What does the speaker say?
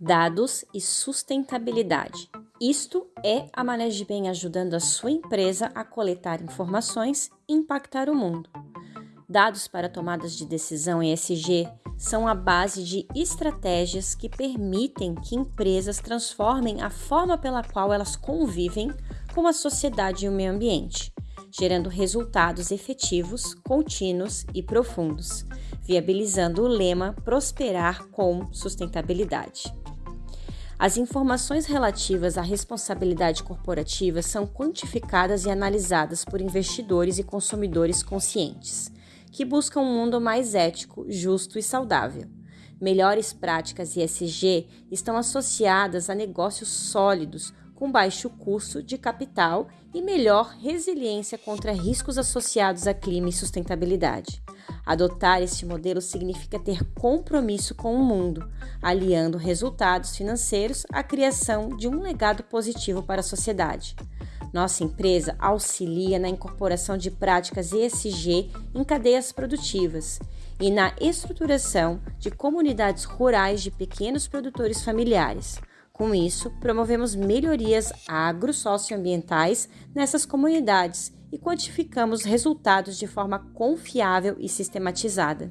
dados e sustentabilidade. Isto é a Maneje Bem ajudando a sua empresa a coletar informações e impactar o mundo. Dados para tomadas de decisão ESG são a base de estratégias que permitem que empresas transformem a forma pela qual elas convivem com a sociedade e o meio ambiente, gerando resultados efetivos, contínuos e profundos, viabilizando o lema Prosperar com Sustentabilidade. As informações relativas à responsabilidade corporativa são quantificadas e analisadas por investidores e consumidores conscientes, que buscam um mundo mais ético, justo e saudável. Melhores práticas ESG estão associadas a negócios sólidos, com baixo custo de capital e melhor resiliência contra riscos associados a clima e sustentabilidade. Adotar este modelo significa ter compromisso com o mundo, aliando resultados financeiros à criação de um legado positivo para a sociedade. Nossa empresa auxilia na incorporação de práticas ESG em cadeias produtivas e na estruturação de comunidades rurais de pequenos produtores familiares. Com isso, promovemos melhorias agro-socioambientais nessas comunidades e quantificamos resultados de forma confiável e sistematizada.